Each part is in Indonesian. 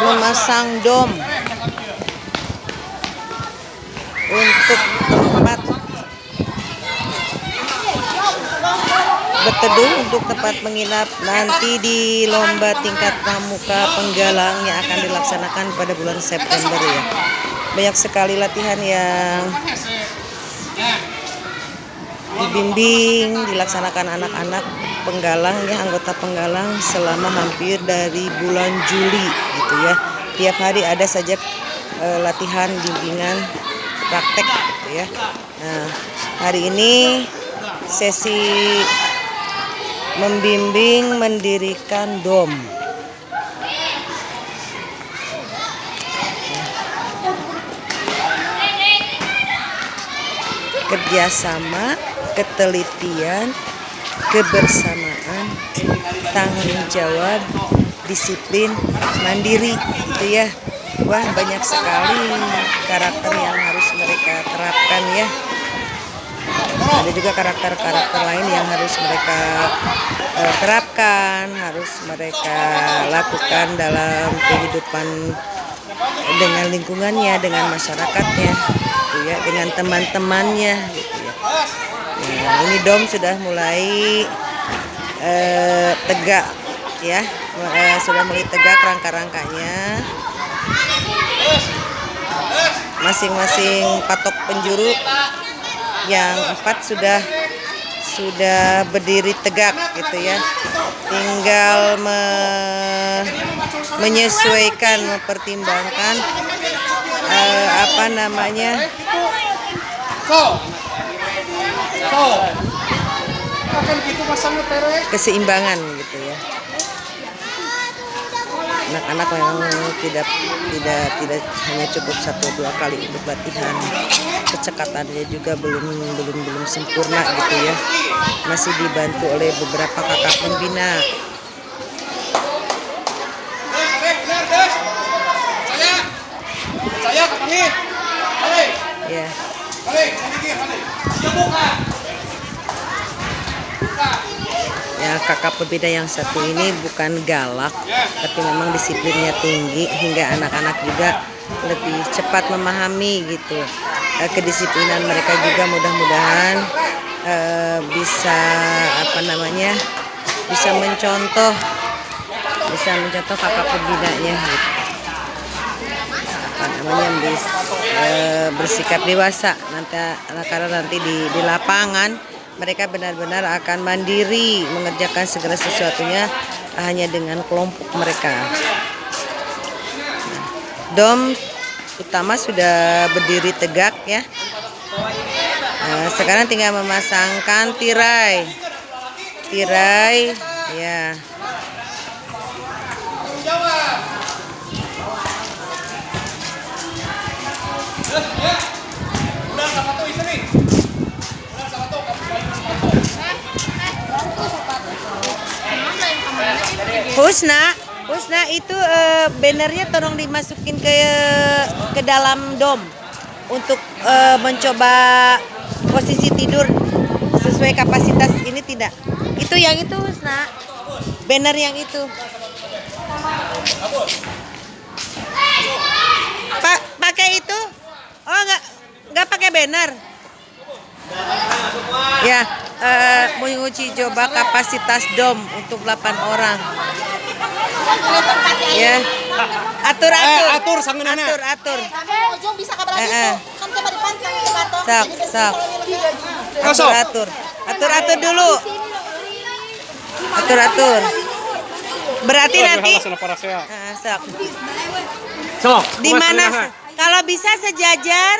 memasang dom untuk tempat berteduh untuk tempat menginap nanti di lomba tingkat pramuka penggalang yang akan dilaksanakan pada bulan September ya. Banyak sekali latihan yang dibimbing dilaksanakan anak-anak penggalang ya anggota penggalang selama hampir dari bulan Juli gitu ya. Tiap hari ada saja e, latihan bimbingan praktek gitu ya. Nah, hari ini sesi membimbing mendirikan dom. Kerjasama, ketelitian, kebersamaan, tanggung jawab, disiplin, mandiri, gitu ya. Wah banyak sekali karakter yang harus mereka terapkan ya ada juga karakter-karakter lain yang harus mereka uh, terapkan, harus mereka lakukan dalam kehidupan dengan lingkungannya, dengan masyarakatnya, gitu ya, dengan teman-temannya, gitu. Nah, ini dom sudah mulai uh, tegak, ya, uh, sudah mulai tegak rangka-rangkanya. Masing-masing patok penjuru yang empat sudah sudah berdiri tegak gitu ya tinggal me, menyesuaikan mempertimbangkan uh, apa namanya keseimbangan gitu ya anak-anak memang tidak tidak tidak hanya cukup satu dua kali untuk latihan kecekatannya juga belum belum belum sempurna gitu ya masih dibantu oleh beberapa kakak pembina ya ya kakak pembina yang satu ini bukan galak tapi memang disiplinnya tinggi hingga anak-anak juga lebih cepat memahami gitu. Eh, kedisiplinan mereka juga mudah-mudahan uh, bisa apa namanya bisa mencontoh bisa mencontoh kakak pembinanya gitu. Apa namanya bis, uh, bersikap dewasa nanti karena nanti di, di lapangan mereka benar-benar akan mandiri mengerjakan segala sesuatunya hanya dengan kelompok mereka. Dom utama sudah berdiri tegak ya. Nah, sekarang tinggal memasangkan tirai. Tirai ya. Husna, Husna itu uh, bannernya tolong dimasukin ke ke dalam dom untuk uh, mencoba posisi tidur sesuai kapasitas ini tidak. Itu yang itu Husna. Banner yang itu. Pak pakai itu? Oh nggak nggak pakai banner. Ya, uh, menguji coba kapasitas dom untuk 8 orang. Ya. Atur atur. Eh, atur sangeunana. Atur atur. ujung bisa kabar Eh, eh. Kan coba dipantang ke batok. Sok, sok. Atur atur. Atur atur dulu. Atur atur. Berarti nanti Ah, sok. Sok. Di mana kalau bisa sejajar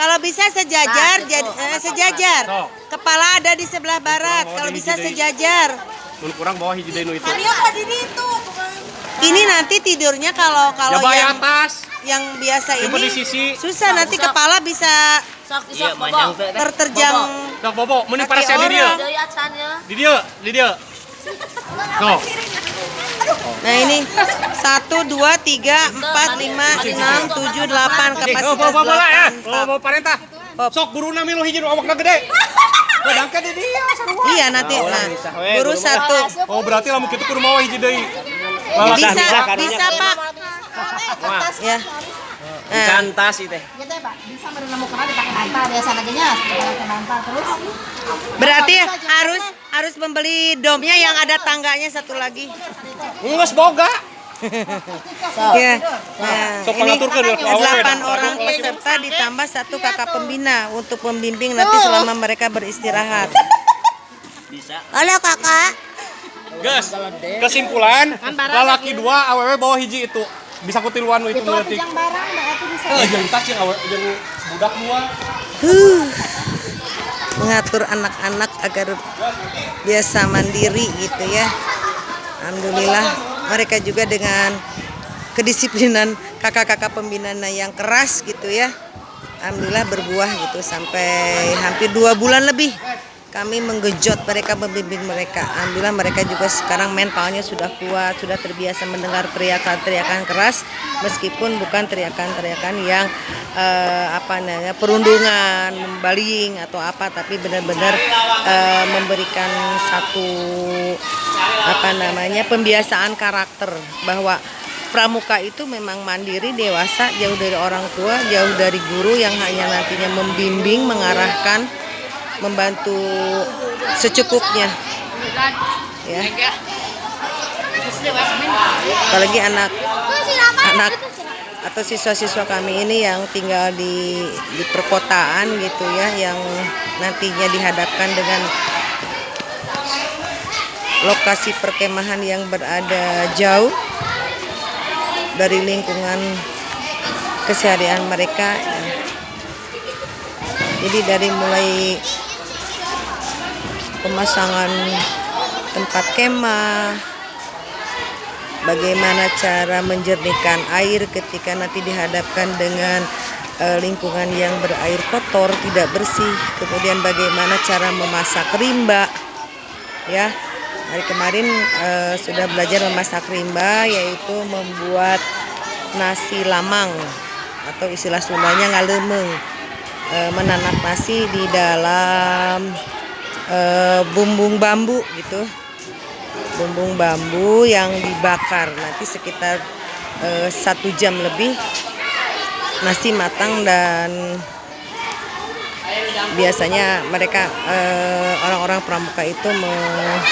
kalau bisa sejajar jadi eh, sejajar. Sok. Kepala ada di sebelah barat. Kalau bisa sejajar. Mun kurang bawah hiji itu. Mario kok di itu. Ini nanti tidurnya kalau kalau Ya yang atas. yang biasa Tipe ini di sisi. susah nanti kepala bisa Sok Iya, sok manjang bobo. teh. terterjang Sok bobo, mending para di orang. Dari acannya. Di dieu, di. Sok. Nah ini satu dua tiga empat lima enam tujuh delapan Oh, kapasitas ya. delapan. Bawa bawa parentah. Hop. Sok buruna milu hiji nu awakna gede. Di dieu sarua. Iya nanti Nah, nah bisa we, guru satu Oh berarti lamun kitu kudu mawa hiji deui. Bisa bisa pak Wah. Ya. Nah, Cantas itu teh. Gitu ya, Pak. Bisa menemukan dipakai bantal biasa aja nya, pakai bantal terus. berarti harus harus membeli domnya yang ada tangganya satu lagi. Enggak boga. Ya. Nah, ini pangaturkeun ya, awewe. delapan orang peserta ditambah satu kakak pembina untuk membimbing nanti selama mereka beristirahat. Bisa. Halo kakak. Gus. Kesimpulan, lalaki dua, awewe bawa hiji itu. Bisa kutiluan itu Itu berarti. yang barang berarti bisa. Eh, jeung tas jeung awewe jeung budak dua. Huh. Mengatur anak-anak agar biasa mandiri gitu ya. Alhamdulillah mereka juga dengan kedisiplinan kakak-kakak pembinaan yang keras gitu ya. Alhamdulillah berbuah gitu sampai hampir dua bulan lebih kami menggejot mereka membimbing mereka. Alhamdulillah mereka juga sekarang mentalnya sudah kuat, sudah terbiasa mendengar teriakan-teriakan keras meskipun bukan teriakan-teriakan yang eh, apa namanya perundungan, membaling atau apa tapi benar-benar eh, memberikan satu apa namanya pembiasaan karakter bahwa pramuka itu memang mandiri dewasa jauh dari orang tua jauh dari guru yang hanya nantinya membimbing mengarahkan membantu secukupnya. Ya. Apalagi anak anak atau siswa-siswa kami ini yang tinggal di di perkotaan gitu ya yang nantinya dihadapkan dengan lokasi perkemahan yang berada jauh dari lingkungan keseharian mereka. Jadi dari mulai pemasangan tempat kemah bagaimana cara menjernihkan air ketika nanti dihadapkan dengan eh, lingkungan yang berair kotor tidak bersih. Kemudian bagaimana cara memasak rimba ya. Hari kemarin eh, sudah belajar memasak rimba yaitu membuat nasi lamang atau istilah Sundanya ngalemeng Eh, menanak nasi di dalam eh, bumbung bambu gitu. Bumbung bambu yang dibakar. Nanti sekitar eh, satu jam lebih nasi matang dan biasanya mereka eh, orang-orang pramuka itu me-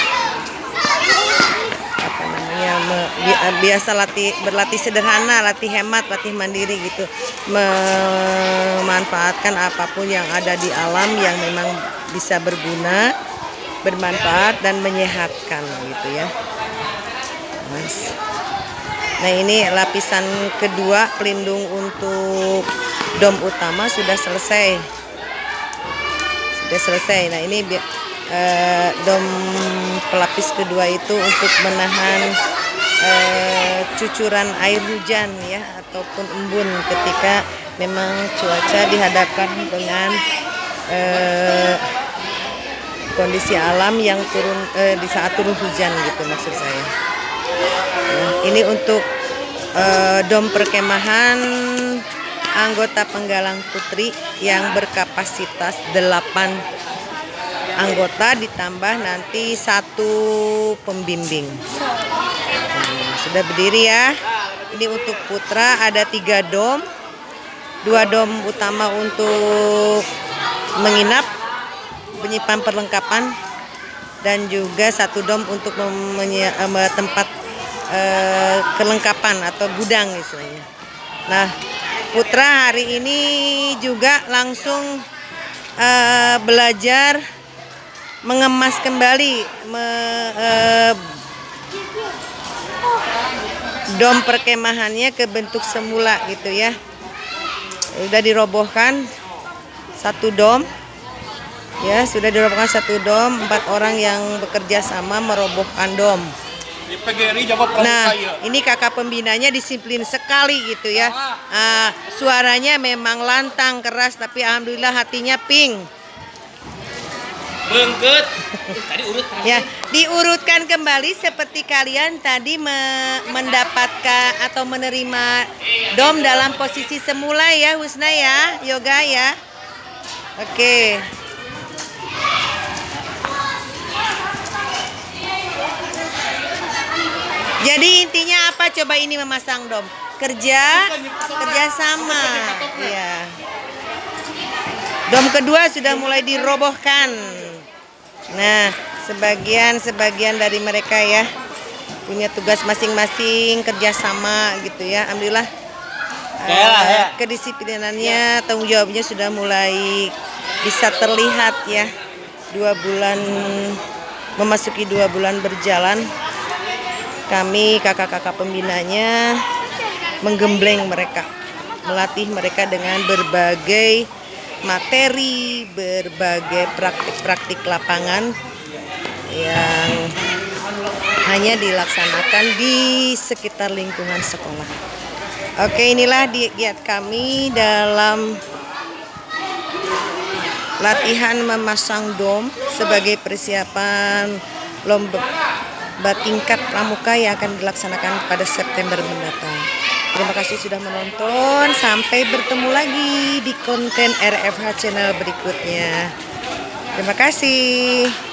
apa namanya me- bi- eh, biasa latih berlatih sederhana latih hemat latih mandiri gitu memanfaatkan apa pun yang ada di alam yang memang bisa berguna bermanfaat dan menyehatkan gitu ya Mas. Nah ini lapisan kedua pelindung untuk dom utama sudah selesai sudah selesai. Nah ini eh, dom pelapis kedua itu untuk menahan eh, cucuran air hujan ya ataupun embun ketika memang cuaca dihadapkan dengan eh, kondisi alam yang turun eh, di saat turun hujan gitu maksud saya. Nah, ini untuk eh, dom perkemahan anggota penggalang putri yang berkapasitas 8 anggota ditambah nanti satu pembimbing. Sudah berdiri ya. Ini untuk putra ada tiga dom, dua dom utama untuk menginap, menyimpan perlengkapan, dan juga satu dom untuk eh, tempat eh, kelengkapan atau gudang istilahnya. Nah, putra hari ini juga langsung eh, belajar mengemas kembali me- eh, dom perkemahannya ke bentuk semula gitu ya. Sudah dirobohkan satu dom. Ya, sudah dirobohkan satu dom, empat orang yang bekerja sama merobohkan dom. PGRI Jawa Nah, ini kakak pembinanya disiplin sekali gitu ya. Ah, suaranya memang lantang keras, tapi alhamdulillah hatinya pink. Beungkeut. Tadi urut Ya, diurutkan kembali seperti kalian tadi me- mendapatkan atau menerima dom dalam posisi semula ya, Husna ya, Yoga ya. Oke. Jadi intinya apa coba ini memasang dom? Kerja, kerja sama. Iya. Dom kedua sudah mulai dirobohkan. Nah, sebagian-sebagian dari mereka ya punya tugas masing-masing kerjasama gitu ya. Alhamdulillah. eh, kedisiplinannya, tanggung jawabnya sudah mulai bisa terlihat ya. Dua bulan memasuki dua bulan berjalan, kami kakak-kakak pembinanya menggembleng mereka, melatih mereka dengan berbagai materi, berbagai praktik-praktik lapangan yang hanya dilaksanakan di sekitar lingkungan sekolah. Oke, inilah diet kami dalam latihan memasang dom sebagai persiapan lomba tingkat pramuka yang akan dilaksanakan pada September mendatang. Terima kasih sudah menonton. Sampai bertemu lagi di konten RFH channel berikutnya. Terima kasih.